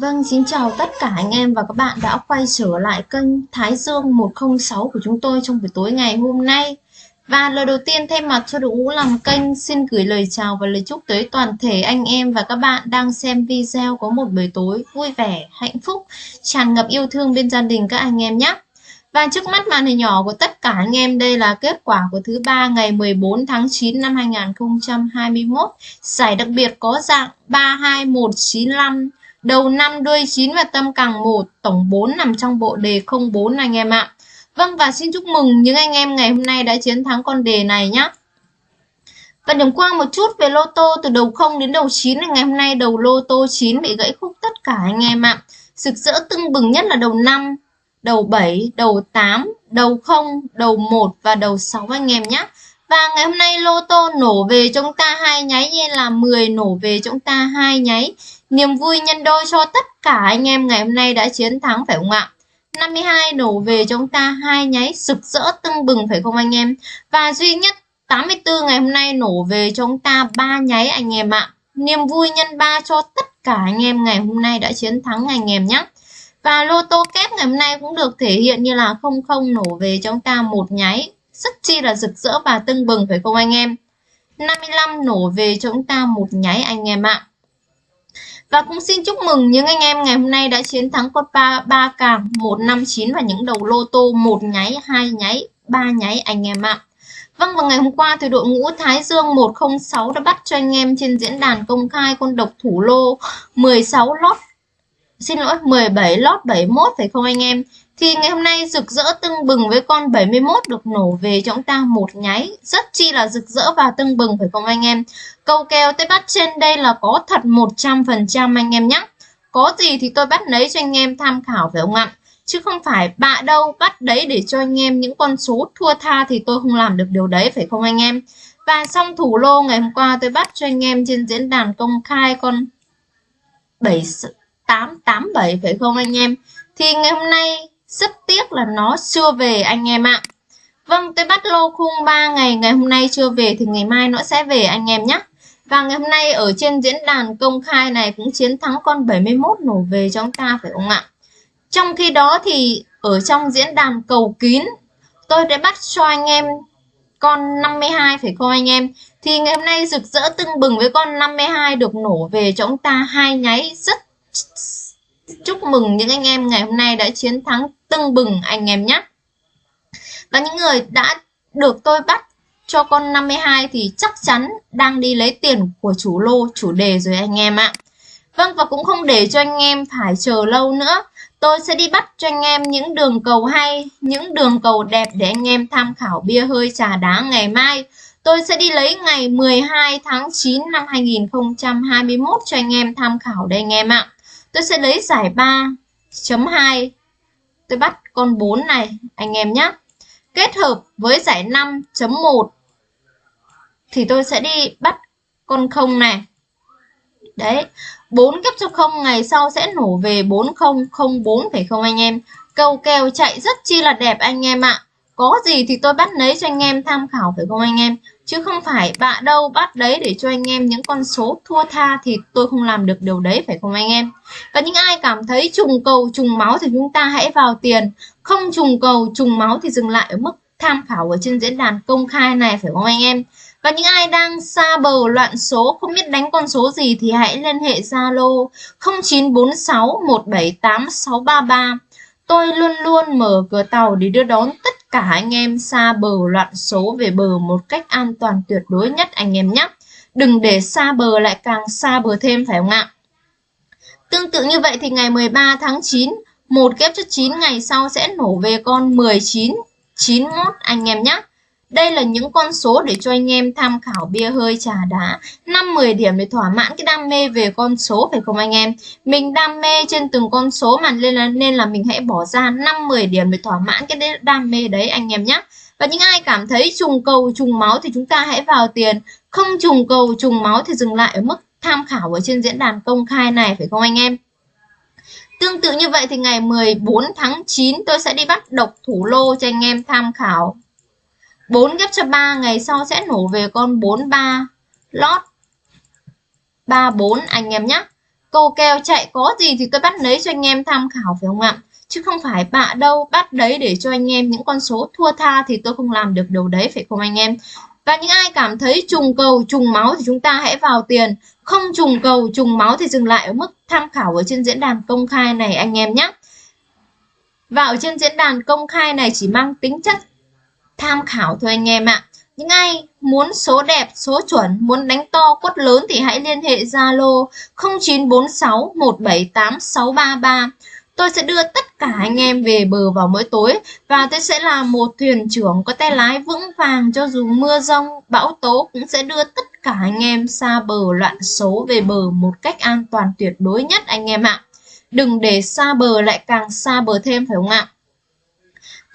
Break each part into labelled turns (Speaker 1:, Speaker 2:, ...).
Speaker 1: Vâng, xin chào tất cả anh em và các bạn đã quay trở lại kênh Thái Dương 106 của chúng tôi trong buổi tối ngày hôm nay. Và lời đầu tiên thay mặt cho đội ngũ làm kênh xin gửi lời chào và lời chúc tới toàn thể anh em và các bạn đang xem video có một buổi tối vui vẻ, hạnh phúc, tràn ngập yêu thương bên gia đình các anh em nhé. Và trước mắt màn hình nhỏ của tất cả anh em đây là kết quả của thứ ba ngày 14 tháng 9 năm 2021. Giải đặc biệt có dạng 32195 đầu 5 đuôi 9 và tâm càng 1, tổng 4 nằm trong bộ đề 04 anh em ạ. Vâng và xin chúc mừng những anh em ngày hôm nay đã chiến thắng con đề này nhé. Và điểm qua một chút về lô tô từ đầu 0 đến đầu 9 ngày hôm nay đầu lô tô 9 bị gãy khúc tất cả anh em ạ. Sực rỡ tưng bừng nhất là đầu 5, đầu 7, đầu 8, đầu 0, đầu 1 và đầu 6 anh em nhé. Và ngày hôm nay lô tô nổ về chúng ta hai nháy như là 10 nổ về chúng ta hai nháy. Niềm vui nhân đôi cho tất cả anh em ngày hôm nay đã chiến thắng phải không ạ? 52 nổ về chúng ta, hai nháy sực rỡ tưng bừng phải không anh em? Và duy nhất 84 ngày hôm nay nổ về chúng ta ba nháy anh em ạ. Niềm vui nhân ba cho tất cả anh em ngày hôm nay đã chiến thắng anh em nhé. Và lô tô kép ngày hôm nay cũng được thể hiện như là 00 nổ về chúng ta một nháy rất chi là rực rỡ và tưng bừng phải không anh em 55 nổ về cho chúng ta một nháy anh em ạ và cũng xin chúc mừng những anh em ngày hôm nay đã chiến thắng con 3, 3 càng 159 và những đầu lô tô một nháy, hai nháy, ba nháy anh em ạ. Vâng và ngày hôm qua thì đội ngũ Thái Dương 106 đã bắt cho anh em trên diễn đàn công khai con độc thủ lô 16 lót xin lỗi 17 lót 71 phải không anh em thì ngày hôm nay rực rỡ tưng bừng với con 71 được nổ về cho chúng ta một nháy. Rất chi là rực rỡ và tưng bừng phải không anh em? Câu kèo tôi bắt trên đây là có thật 100% anh em nhé. Có gì thì tôi bắt lấy cho anh em tham khảo phải không ạ? Chứ không phải bạ đâu, bắt đấy để cho anh em những con số thua tha thì tôi không làm được điều đấy phải không anh em? Và xong thủ lô, ngày hôm qua tôi bắt cho anh em trên diễn đàn công khai con 7887 phải không anh em? Thì ngày hôm nay rất tiếc là nó chưa về anh em ạ. Vâng, tôi bắt lô khung 3 ngày, ngày hôm nay chưa về thì ngày mai nó sẽ về anh em nhé. Và ngày hôm nay ở trên diễn đàn công khai này cũng chiến thắng con 71 nổ về cho chúng ta phải không ạ? Trong khi đó thì ở trong diễn đàn cầu kín tôi đã bắt cho anh em con 52 phải không anh em? Thì ngày hôm nay rực rỡ tưng bừng với con 52 được nổ về cho chúng ta hai nháy rất chúc mừng những anh em ngày hôm nay đã chiến thắng tưng bừng anh em nhé. Và những người đã được tôi bắt cho con 52 thì chắc chắn đang đi lấy tiền của chủ lô chủ đề rồi anh em ạ. Vâng và cũng không để cho anh em phải chờ lâu nữa. Tôi sẽ đi bắt cho anh em những đường cầu hay, những đường cầu đẹp để anh em tham khảo bia hơi trà đá ngày mai. Tôi sẽ đi lấy ngày 12 tháng 9 năm 2021 cho anh em tham khảo đây anh em ạ tôi sẽ lấy giải 3.2 tôi bắt con 4 này, anh em nhé kết hợp với giải 5.1 thì tôi sẽ đi bắt con 0 này. Đấy 4 kép cho 0 ngày sau sẽ nổ về 4004 phải không anh em. Câu kèo chạy rất chi là đẹp anh em ạ có gì thì tôi bắt lấy cho anh em tham khảo phải không anh em. Chứ không phải bạ đâu bắt đấy để cho anh em những con số thua tha thì tôi không làm được điều đấy, phải không anh em? Và những ai cảm thấy trùng cầu, trùng máu thì chúng ta hãy vào tiền. Không trùng cầu, trùng máu thì dừng lại ở mức tham khảo ở trên diễn đàn công khai này, phải không anh em? Và những ai đang xa bờ loạn số, không biết đánh con số gì thì hãy liên hệ Zalo 0946 178 633 Tôi luôn luôn mở cửa tàu để đưa đón tất cả anh em xa bờ loạn số về bờ một cách an toàn tuyệt đối nhất anh em nhé. Đừng để xa bờ lại càng xa bờ thêm phải không ạ? Tương tự như vậy thì ngày 13 tháng 9, một kép cho 9 ngày sau sẽ nổ về con 19, 91 anh em nhé. Đây là những con số để cho anh em tham khảo bia hơi trà đá. 5-10 điểm để thỏa mãn cái đam mê về con số phải không anh em? Mình đam mê trên từng con số mà nên là, nên là mình hãy bỏ ra 5-10 điểm để thỏa mãn cái đam mê đấy anh em nhé Và những ai cảm thấy trùng cầu trùng máu thì chúng ta hãy vào tiền. Không trùng cầu trùng máu thì dừng lại ở mức tham khảo ở trên diễn đàn công khai này phải không anh em? Tương tự như vậy thì ngày 14 tháng 9 tôi sẽ đi bắt độc thủ lô cho anh em tham khảo. 4 ghép cho 3 ngày sau sẽ nổ về con 43 lót 34 anh em nhé Cầu kèo chạy có gì thì tôi bắt lấy cho anh em tham khảo phải không ạ? Chứ không phải bạ đâu bắt đấy để cho anh em những con số thua tha thì tôi không làm được điều đấy phải không anh em? Và những ai cảm thấy trùng cầu, trùng máu thì chúng ta hãy vào tiền. Không trùng cầu, trùng máu thì dừng lại ở mức tham khảo ở trên diễn đàn công khai này anh em nhé. Và ở trên diễn đàn công khai này chỉ mang tính chất tham khảo thôi anh em ạ. Những ai muốn số đẹp, số chuẩn, muốn đánh to quất lớn thì hãy liên hệ Zalo 0946 178 633. Tôi sẽ đưa tất cả anh em về bờ vào mỗi tối và tôi sẽ là một thuyền trưởng có tay lái vững vàng cho dù mưa rông, bão tố cũng sẽ đưa tất cả anh em xa bờ loạn số về bờ một cách an toàn tuyệt đối nhất anh em ạ. Đừng để xa bờ lại càng xa bờ thêm phải không ạ?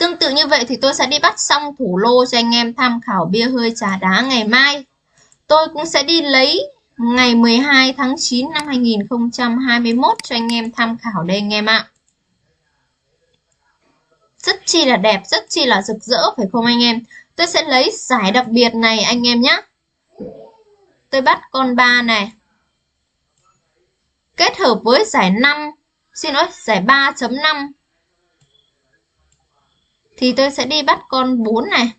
Speaker 1: Tương tự như vậy thì tôi sẽ đi bắt xong thủ lô cho anh em tham khảo bia hơi trà đá ngày mai. Tôi cũng sẽ đi lấy ngày 12 tháng 9 năm 2021 cho anh em tham khảo đây anh em ạ. Rất chi là đẹp, rất chi là rực rỡ phải không anh em? Tôi sẽ lấy giải đặc biệt này anh em nhé. Tôi bắt con 3 này. Kết hợp với giải 5, xin lỗi, giải 3.5 thì tôi sẽ đi bắt con 4 này.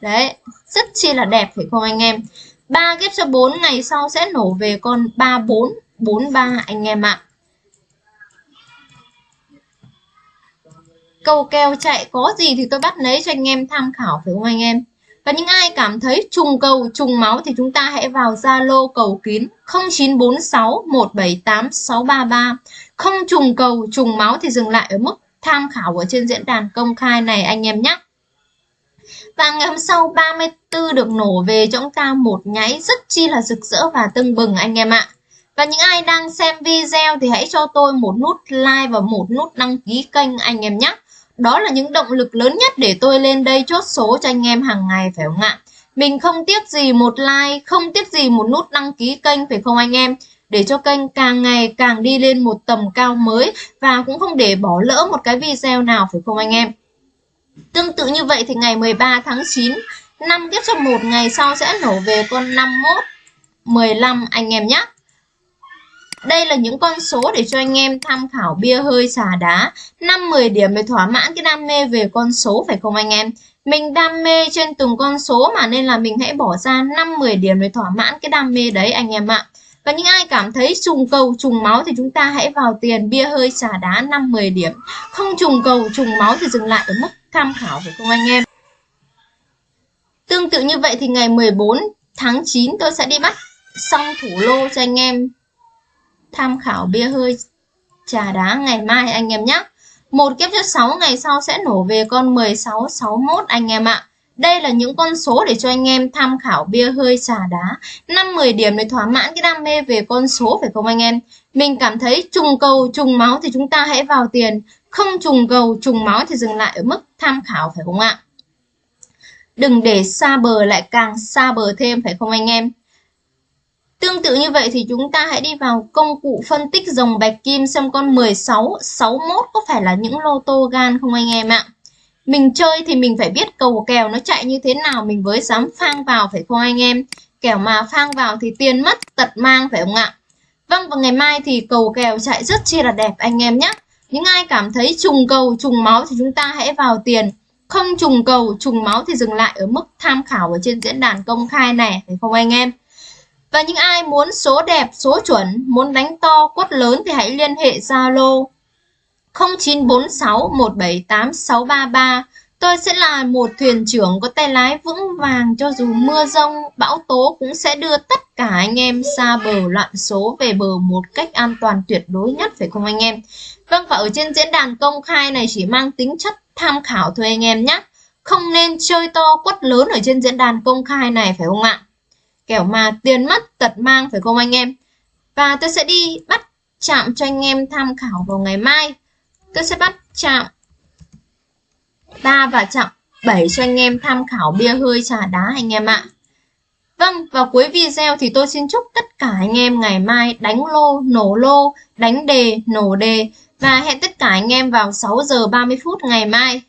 Speaker 1: Đấy, rất chi là đẹp phải không anh em? 3 ghép cho 4 ngày sau sẽ nổ về con 34 43 anh em ạ. Cầu kèo chạy có gì thì tôi bắt lấy cho anh em tham khảo phải không anh em? Và những ai cảm thấy trùng cầu, trùng máu thì chúng ta hãy vào Zalo cầu kín 0946 178 633. Không trùng cầu, trùng máu thì dừng lại ở mức tham khảo ở trên diễn đàn công khai này anh em nhé. Và ngày hôm sau 34 được nổ về cho chúng ta một nháy rất chi là rực rỡ và tưng bừng anh em ạ. Và những ai đang xem video thì hãy cho tôi một nút like và một nút đăng ký kênh anh em nhé. Đó là những động lực lớn nhất để tôi lên đây chốt số cho anh em hàng ngày phải không ạ? Mình không tiếc gì một like, không tiếc gì một nút đăng ký kênh phải không anh em? Để cho kênh càng ngày càng đi lên một tầm cao mới và cũng không để bỏ lỡ một cái video nào, phải không anh em? Tương tự như vậy thì ngày 13 tháng 9 năm tiếp trong một ngày sau sẽ nổ về con 51 15 anh em nhé. Đây là những con số để cho anh em tham khảo bia hơi xà đá. 5-10 điểm để thỏa mãn cái đam mê về con số, phải không anh em? Mình đam mê trên từng con số mà nên là mình hãy bỏ ra 5-10 điểm để thỏa mãn cái đam mê đấy anh em ạ và những ai cảm thấy trùng cầu, trùng máu thì chúng ta hãy vào tiền bia hơi xả đá 5-10 điểm. Không trùng cầu, trùng máu thì dừng lại ở mức tham khảo phải không anh em? Tương tự như vậy thì ngày 14 tháng 9 tôi sẽ đi bắt xong thủ lô cho anh em tham khảo bia hơi trà đá ngày mai anh em nhé. Một kiếp cho 6 ngày sau sẽ nổ về con 16 61 anh em ạ. Đây là những con số để cho anh em tham khảo bia hơi trà đá. 5-10 điểm để thỏa mãn cái đam mê về con số phải không anh em? Mình cảm thấy trùng cầu, trùng máu thì chúng ta hãy vào tiền. Không trùng cầu, trùng máu thì dừng lại ở mức tham khảo phải không ạ? Đừng để xa bờ lại càng xa bờ thêm phải không anh em? Tương tự như vậy thì chúng ta hãy đi vào công cụ phân tích dòng bạch kim xem con 16, 61 có phải là những lô tô gan không anh em ạ? Mình chơi thì mình phải biết cầu kèo nó chạy như thế nào, mình mới dám phang vào phải không anh em? Kẻo mà phang vào thì tiền mất tật mang phải không ạ? Vâng và ngày mai thì cầu kèo chạy rất chi là đẹp anh em nhé những ai cảm thấy trùng cầu, trùng máu thì chúng ta hãy vào tiền. Không trùng cầu, trùng máu thì dừng lại ở mức tham khảo ở trên diễn đàn công khai này, phải không anh em? Và những ai muốn số đẹp, số chuẩn, muốn đánh to, quất lớn thì hãy liên hệ Zalo 0946178633. Tôi sẽ là một thuyền trưởng có tay lái vững vàng cho dù mưa rông, bão tố cũng sẽ đưa tất cả anh em xa bờ loạn số về bờ một cách an toàn tuyệt đối nhất phải không anh em? Vâng và ở trên diễn đàn công khai này chỉ mang tính chất tham khảo thôi anh em nhé. Không nên chơi to quất lớn ở trên diễn đàn công khai này phải không ạ? Kẻo mà tiền mất tật mang phải không anh em? Và tôi sẽ đi bắt chạm cho anh em tham khảo vào ngày mai tôi sẽ bắt chạm 3 và chạm 7 cho anh em tham khảo bia hơi trà đá anh em ạ. Vâng, vào cuối video thì tôi xin chúc tất cả anh em ngày mai đánh lô, nổ lô, đánh đề, nổ đề và hẹn tất cả anh em vào 6 giờ 30 phút ngày mai.